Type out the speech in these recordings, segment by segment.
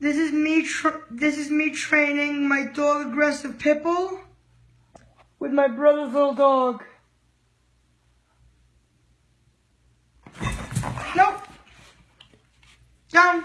This is me. this is me training my dog aggressive Pitbull with my brother's little dog. Nope. Down.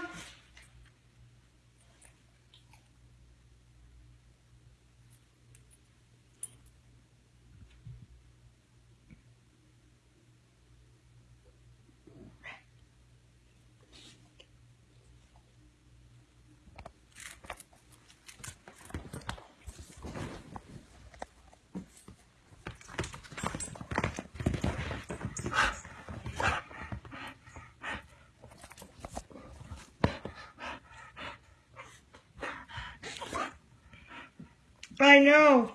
I know.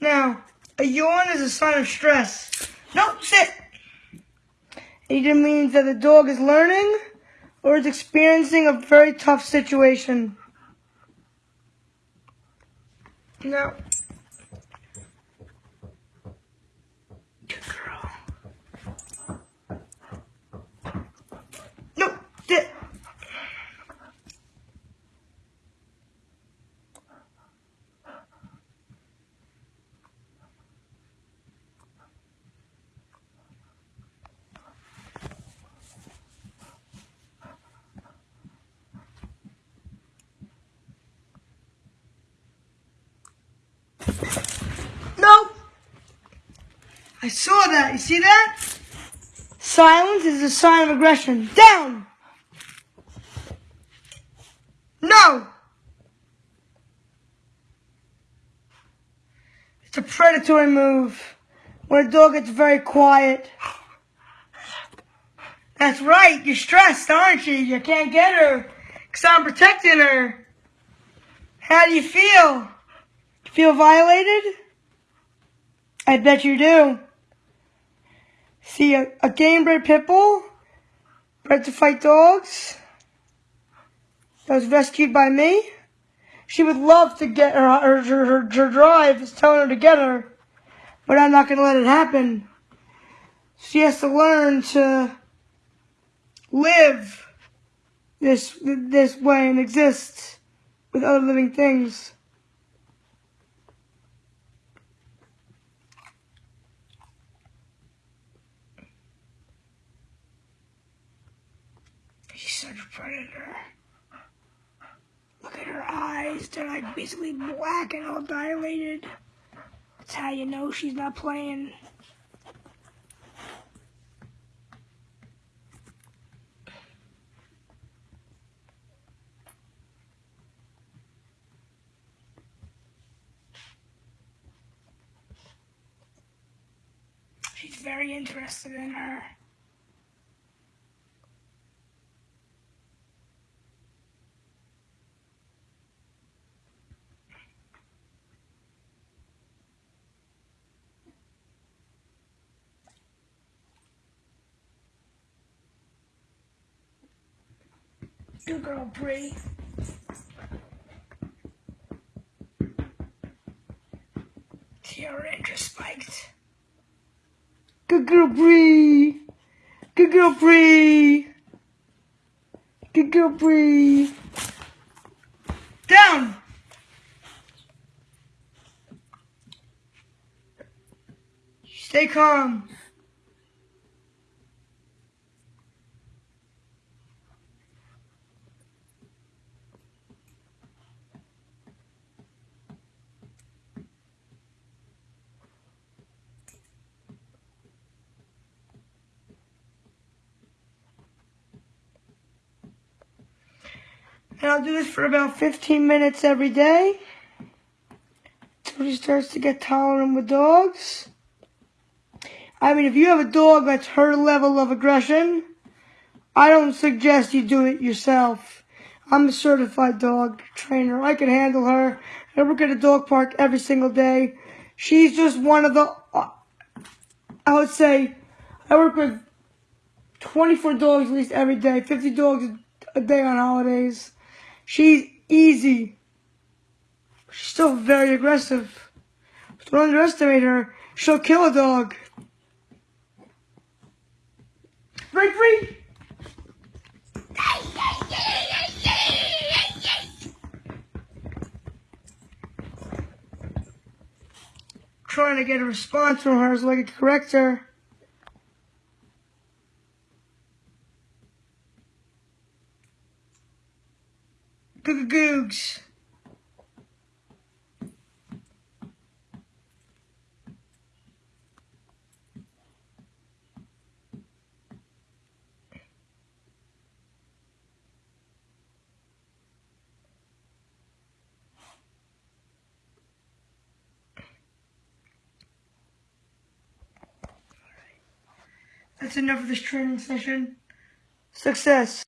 Now, a yawn is a sign of stress. No, sit. It either means that the dog is learning or is experiencing a very tough situation. Now, I saw that. You see that? Silence is a sign of aggression. Down! No! It's a predatory move. When a dog gets very quiet. That's right. You're stressed, aren't you? You can't get her. Because I'm protecting her. How do you feel? Feel violated? I bet you do. See, a, a game bred pit bred to fight dogs, that was rescued by me. She would love to get her, her, her, her, her drive is telling her to get her, but I'm not going to let it happen. She has to learn to live this, this way and exist with other living things. Such predator. Look at her eyes. They're like basically black and all dilated. That's how you know she's not playing. She's very interested in her. Good girl, Bree. Her interest spiked. Good girl, Bree. Good girl, Bree. Good girl, Bree. Down. Stay calm. And I'll do this for about 15 minutes every day. Until she starts to get tolerant with dogs. I mean, if you have a dog that's her level of aggression, I don't suggest you do it yourself. I'm a certified dog trainer. I can handle her. I work at a dog park every single day. She's just one of the, uh, I would say, I work with 24 dogs at least every day, 50 dogs a day on holidays. She's easy. She's still very aggressive. Don't underestimate her. She'll kill a dog. break free. Trying to get a response from her so I can correct her. Googs. That's enough of this training session. Success.